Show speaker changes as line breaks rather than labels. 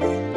Bye.